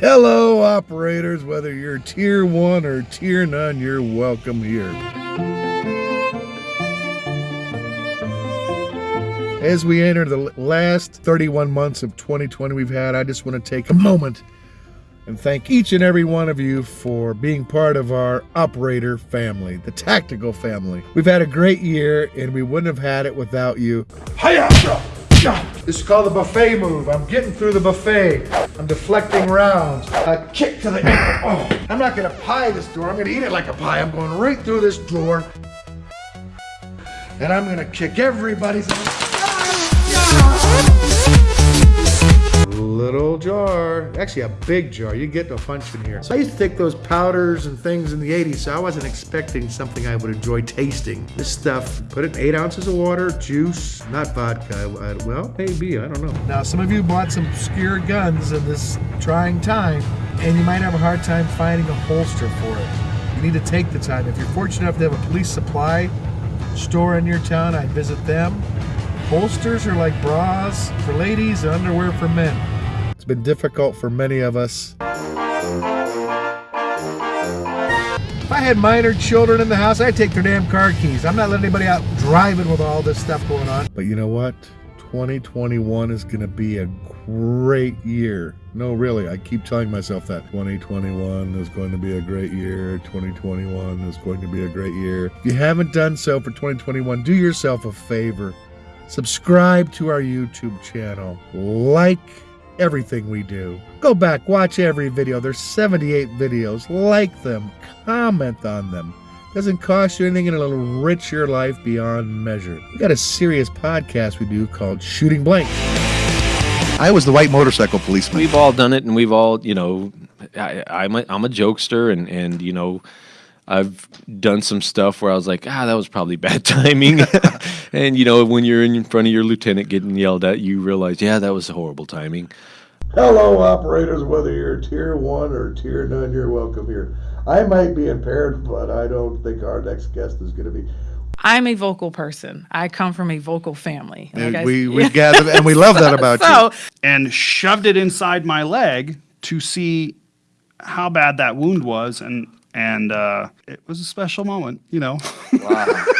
Hello, operators. Whether you're tier one or tier none, you're welcome here. As we enter the last 31 months of 2020 we've had, I just want to take a moment and thank each and every one of you for being part of our operator family, the tactical family. We've had a great year and we wouldn't have had it without you. Hiya! This is called the buffet move. I'm getting through the buffet. I'm deflecting rounds. A kick to the. Oh, I'm not gonna pie this door. I'm gonna eat it like a pie. I'm going right through this door. And I'm gonna kick everybody's little jar, actually a big jar. You get a bunch in here. So I used to take those powders and things in the 80s, so I wasn't expecting something I would enjoy tasting. This stuff, put it in eight ounces of water, juice, not vodka. Well, maybe, I don't know. Now, some of you bought some obscure guns in this trying time, and you might have a hard time finding a holster for it. You need to take the time. If you're fortunate enough to have a police supply store in your town, I'd visit them. Holsters are like bras for ladies and underwear for men been difficult for many of us. If I had minor children in the house, I'd take their damn car keys. I'm not letting anybody out driving with all this stuff going on. But you know what? 2021 is going to be a great year. No, really, I keep telling myself that. 2021 is going to be a great year. 2021 is going to be a great year. If you haven't done so for 2021, do yourself a favor. Subscribe to our YouTube channel. Like everything we do. Go back, watch every video. There's 78 videos. Like them, comment on them. Doesn't cost you anything and it'll enrich your life beyond measure. We got a serious podcast we do called Shooting Blank. I was the white motorcycle policeman. We've all done it, and we've all, you know, I, I'm a, I'm a jokester, and and you know, I've done some stuff where I was like, ah, that was probably bad timing. and you know, when you're in front of your lieutenant getting yelled at, you realize, yeah, that was a horrible timing. Hello, operators. Whether you're tier one or tier none, you're welcome here. I might be impaired, but I don't think our next guest is going to be. I'm a vocal person. I come from a vocal family. Like and we we gather and we love that about so, you. And shoved it inside my leg to see how bad that wound was, and and uh, it was a special moment, you know. Wow.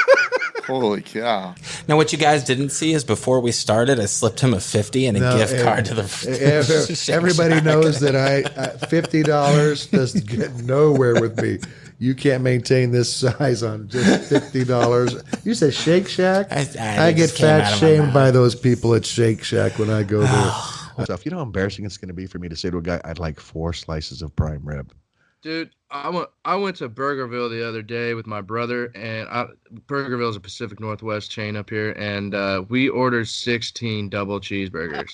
Holy cow. Now, what you guys didn't see is before we started, I slipped him a 50 and a no, gift eh, card to the. Eh, eh, everybody Shack. knows that I, I $50 does get nowhere with me. You can't maintain this size on just fifty dollars. You say Shake Shack? I, I, I get fat shamed by those people at Shake Shack when I go there. Stuff. You know how embarrassing it's going to be for me to say to a guy, "I'd like four slices of prime rib." Dude, I went I went to Burgerville the other day with my brother, and I, Burgerville is a Pacific Northwest chain up here, and uh, we ordered 16 double cheeseburgers.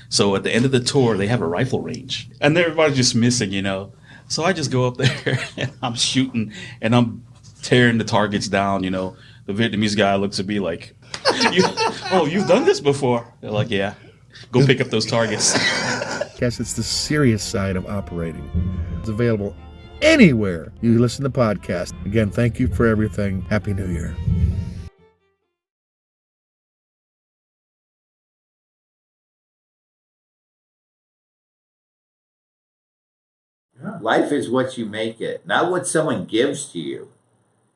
so at the end of the tour, they have a rifle range, and everybody's just missing, you know. So I just go up there and I'm shooting, and I'm tearing the targets down, you know. The Vietnamese guy looks at me like, you, "Oh, you've done this before?" They're like, "Yeah." Go pick up those targets. Guess it's the serious side of operating. It's available anywhere you listen to podcasts. Again, thank you for everything. Happy New Year. Life is what you make it, not what someone gives to you.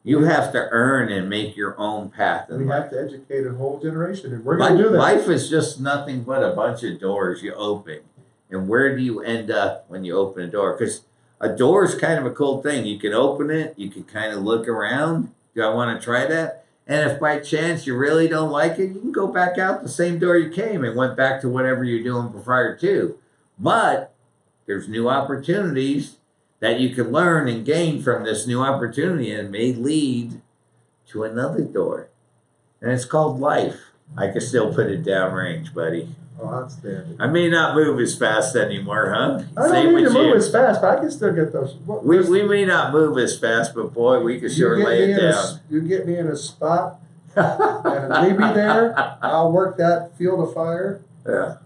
You have to earn and make your own path. we life. have to educate a whole generation, and we're going to do that. Life is just nothing but a bunch of doors you open. And where do you end up when you open a door? Because a door is kind of a cool thing. You can open it, you can kind of look around. Do I want to try that? And if by chance you really don't like it, you can go back out the same door you came and went back to whatever you're doing prior to. But there's new opportunities that you can learn and gain from this new opportunity and may lead to another door. And it's called life. I can still put it downrange, buddy. Oh, outstanding. I may not move as fast anymore, huh? I don't need to move you. as fast, but I can still get those. What, we, we may not move as fast, but boy, we can sure lay it down. A, you get me in a spot and leave me there. I'll work that field of fire. Yeah.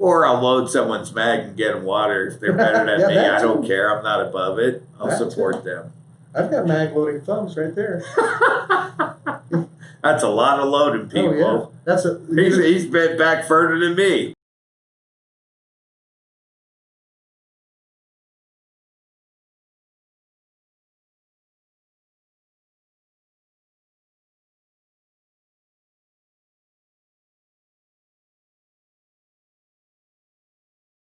Or I'll load someone's mag and get them water if they're better than yeah, me. I don't too. care. I'm not above it. I'll that support too. them. I've got mag loading thumbs right there. That's a lot of loading people. Oh, yeah. That's a he's, he's been back further than me.